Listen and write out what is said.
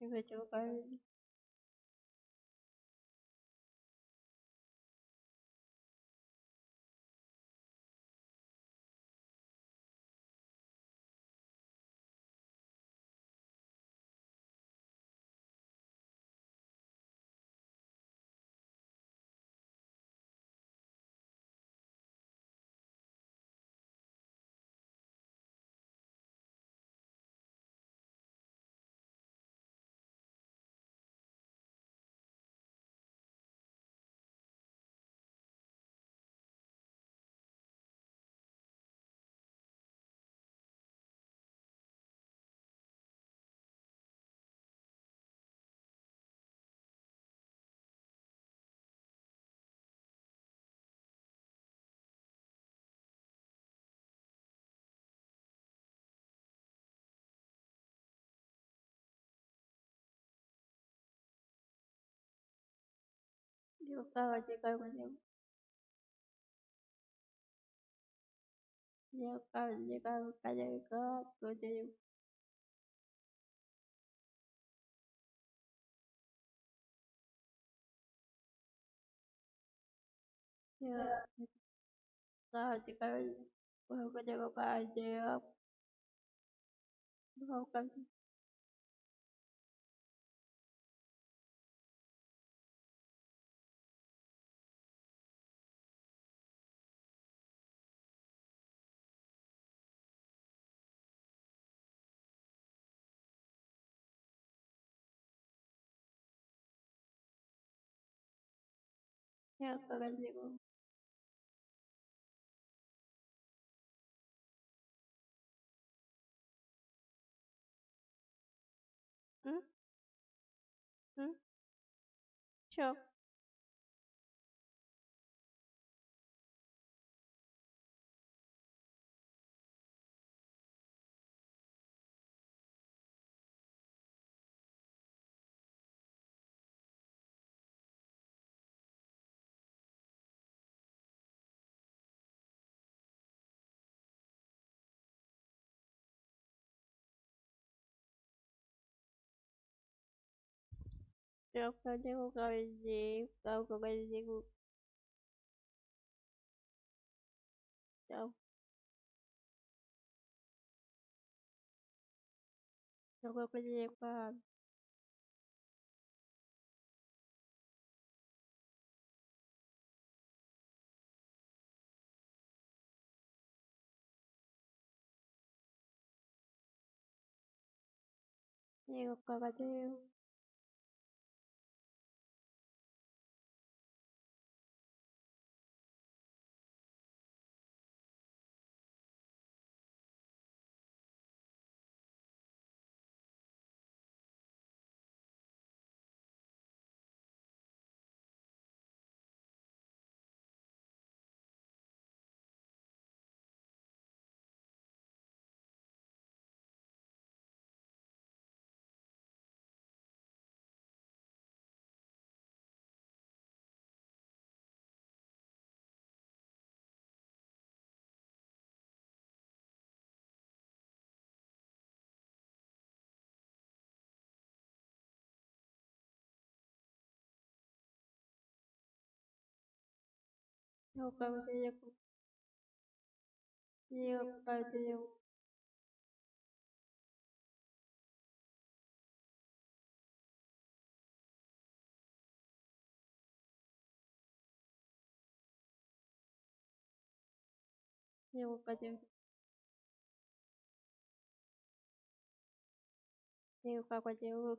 你会做饭 tocaba llegar un día. Yo acabo de llegar a calle de gato, yo llevo. Yo acabo de llegar a calle de gato, yo llevo. Yo acabo de llegar a calle de gato, yo llevo. यह बगल में एगो -- उम्म उम्म चौक -- jika kawaji au kawaji jiku au niokawa kwenye kwa niokawa Я упадем. Я неуправляемым я неуправляемым